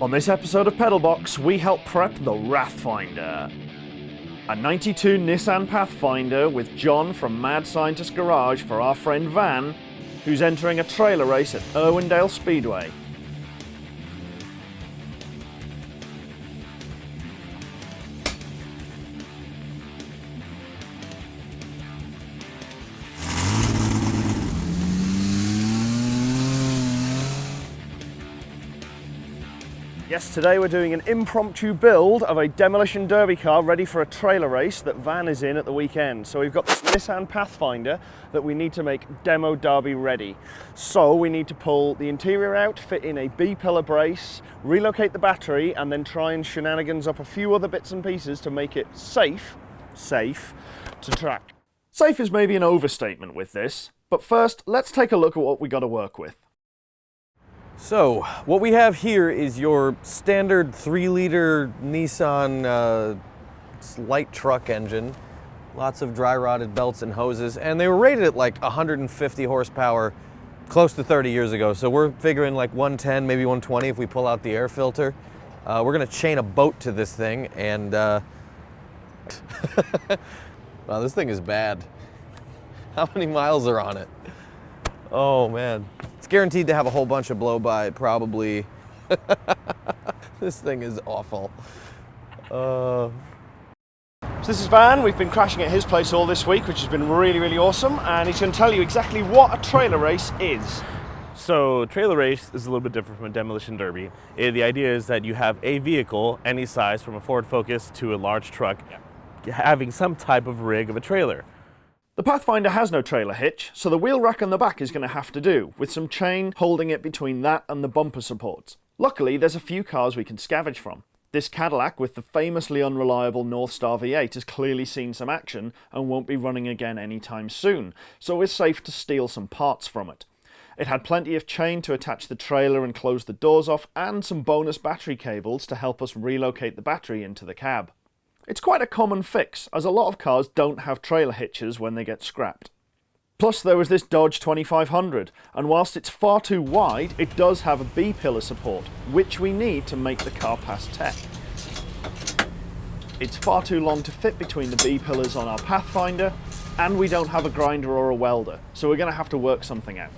On this episode of Pedalbox, we help prep the Wrathfinder. A 92 Nissan Pathfinder with John from Mad Scientist Garage for our friend Van, who's entering a trailer race at Irwindale Speedway. Yes, today we're doing an impromptu build of a demolition derby car ready for a trailer race that Van is in at the weekend. So we've got this Nissan Pathfinder that we need to make demo derby ready. So we need to pull the interior out, fit in a B-pillar brace, relocate the battery, and then try and shenanigans up a few other bits and pieces to make it safe, safe, to track. Safe is maybe an overstatement with this, but first let's take a look at what we got to work with. So, what we have here is your standard 3 liter Nissan uh, light truck engine. Lots of dry rotted belts and hoses, and they were rated at like 150 horsepower close to 30 years ago. So, we're figuring like 110, maybe 120 if we pull out the air filter. Uh, we're gonna chain a boat to this thing, and uh, wow, this thing is bad. How many miles are on it? Oh man. It's guaranteed to have a whole bunch of blow by probably. this thing is awful. Uh... So this is Van, we've been crashing at his place all this week, which has been really, really awesome, and he's going to tell you exactly what a trailer race is. So trailer race is a little bit different from a demolition derby. Eh, the idea is that you have a vehicle, any size, from a Ford Focus to a large truck, having some type of rig of a trailer. The Pathfinder has no trailer hitch, so the wheel rack on the back is going to have to do, with some chain holding it between that and the bumper supports. Luckily, there's a few cars we can scavenge from. This Cadillac with the famously unreliable Northstar V8 has clearly seen some action and won't be running again anytime soon, so it's safe to steal some parts from it. It had plenty of chain to attach the trailer and close the doors off, and some bonus battery cables to help us relocate the battery into the cab. It's quite a common fix, as a lot of cars don't have trailer hitches when they get scrapped. Plus there was this Dodge 2500, and whilst it's far too wide, it does have a B-pillar support, which we need to make the car pass tech. It's far too long to fit between the B-pillars on our Pathfinder, and we don't have a grinder or a welder, so we're going to have to work something out.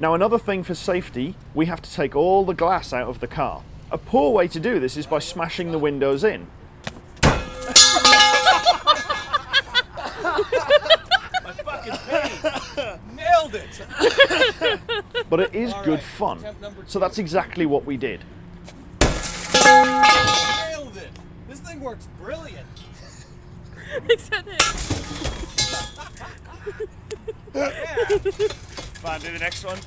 Now another thing for safety, we have to take all the glass out of the car. A poor way to do this is by smashing the windows in. Nailed it! but it is good fun, so that's exactly what we did. Nailed it! This thing works brilliant! Except it. Yeah. Fine, do the next one.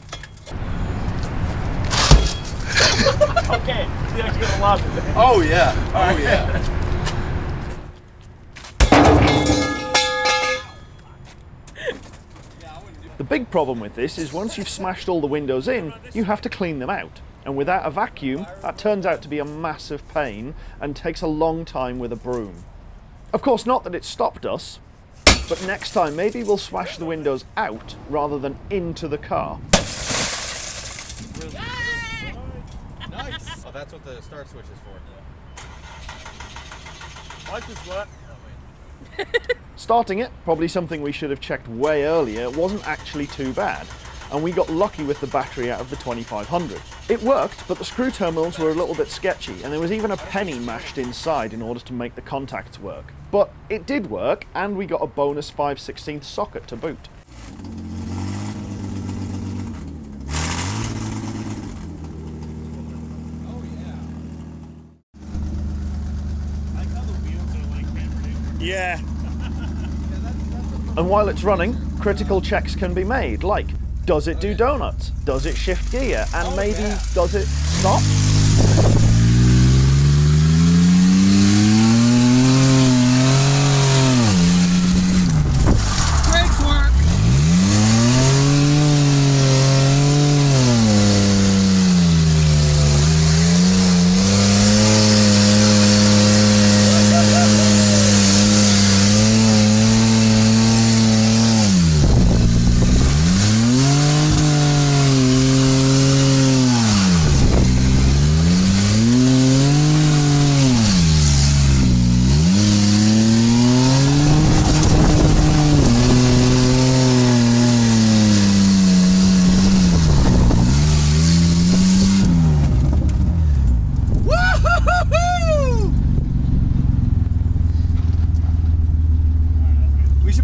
okay, you're gonna love it. Oh yeah. Oh yeah. The big problem with this is once you've smashed all the windows in, you have to clean them out. And without a vacuum, that turns out to be a massive pain and takes a long time with a broom. Of course, not that it stopped us, but next time maybe we'll smash the windows out rather than into the car. Nice. Oh, that's what the start switch is for. Like this work. Starting it, probably something we should have checked way earlier, wasn't actually too bad, and we got lucky with the battery out of the 2500. It worked, but the screw terminals were a little bit sketchy, and there was even a penny mashed inside in order to make the contacts work. But it did work, and we got a bonus 5 16th socket to boot. Yeah. And while it's running, critical checks can be made, like, does it do donuts? Does it shift gear? And oh, maybe, does it stop?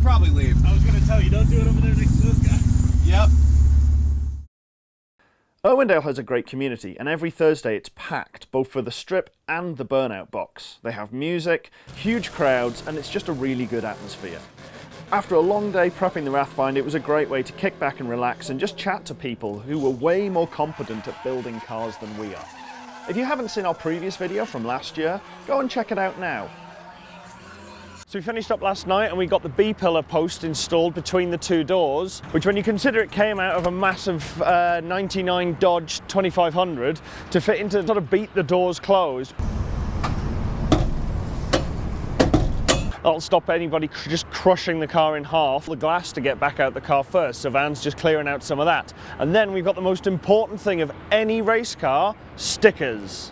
probably leave. I was going to tell you, don't do it over there next to this guy. Yep. Irwindale has a great community, and every Thursday it's packed, both for the strip and the burnout box. They have music, huge crowds, and it's just a really good atmosphere. After a long day prepping the Wrathfind, it was a great way to kick back and relax and just chat to people who were way more competent at building cars than we are. If you haven't seen our previous video from last year, go and check it out now. So we finished up last night and we got the B-pillar post installed between the two doors, which when you consider it came out of a massive uh, 99 Dodge 2500 to fit into sort of beat the doors closed. That'll stop anybody cr just crushing the car in half, the glass to get back out the car first, so Van's just clearing out some of that. And then we've got the most important thing of any race car, stickers.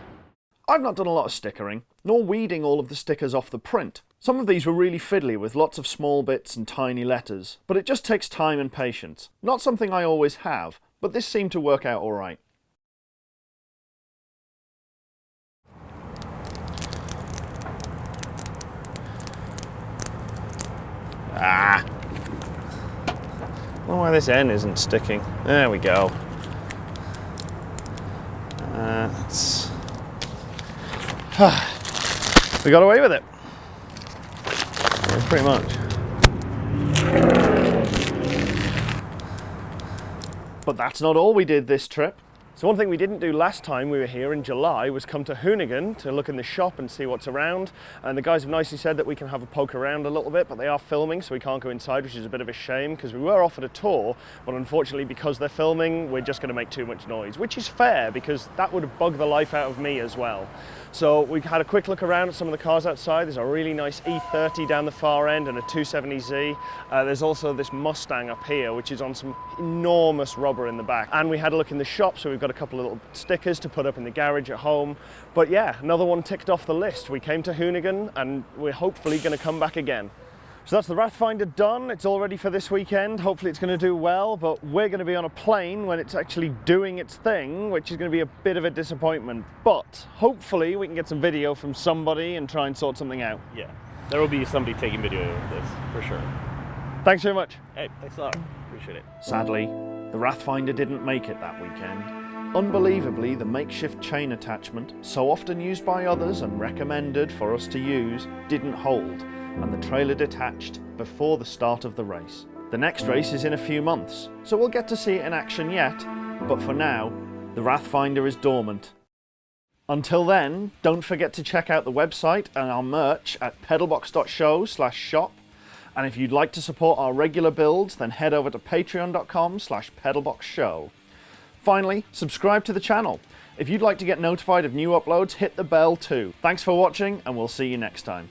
I've not done a lot of stickering, nor weeding all of the stickers off the print. Some of these were really fiddly with lots of small bits and tiny letters, but it just takes time and patience. Not something I always have, but this seemed to work out alright. Ah! I why this end isn't sticking. There we go. That's... we got away with it. Pretty much. But that's not all we did this trip. So one thing we didn't do last time we were here in July was come to Hoonigan to look in the shop and see what's around. And the guys have nicely said that we can have a poke around a little bit, but they are filming, so we can't go inside, which is a bit of a shame because we were offered a tour, but unfortunately because they're filming, we're just going to make too much noise, which is fair because that would bug the life out of me as well. So we had a quick look around at some of the cars outside. There's a really nice E30 down the far end and a 270Z. Uh, there's also this Mustang up here, which is on some enormous rubber in the back. And we had a look in the shop, so we've got a couple of little stickers to put up in the garage at home. But yeah, another one ticked off the list. We came to Hoonigan and we're hopefully going to come back again. So that's the Wrathfinder done. It's all ready for this weekend. Hopefully it's going to do well, but we're going to be on a plane when it's actually doing its thing, which is going to be a bit of a disappointment. But hopefully we can get some video from somebody and try and sort something out. Yeah, there will be somebody taking video of this, for sure. Thanks very much. Hey, thanks a lot. Appreciate it. Sadly, the Wrathfinder didn't make it that weekend. Unbelievably, the makeshift chain attachment, so often used by others and recommended for us to use, didn't hold, and the trailer detached before the start of the race. The next race is in a few months, so we'll get to see it in action yet, but for now, the Wrathfinder is dormant. Until then, don't forget to check out the website and our merch at pedalbox.show slash shop, and if you'd like to support our regular builds, then head over to patreon.com slash pedalboxshow. Finally, subscribe to the channel. If you'd like to get notified of new uploads, hit the bell too. Thanks for watching, and we'll see you next time.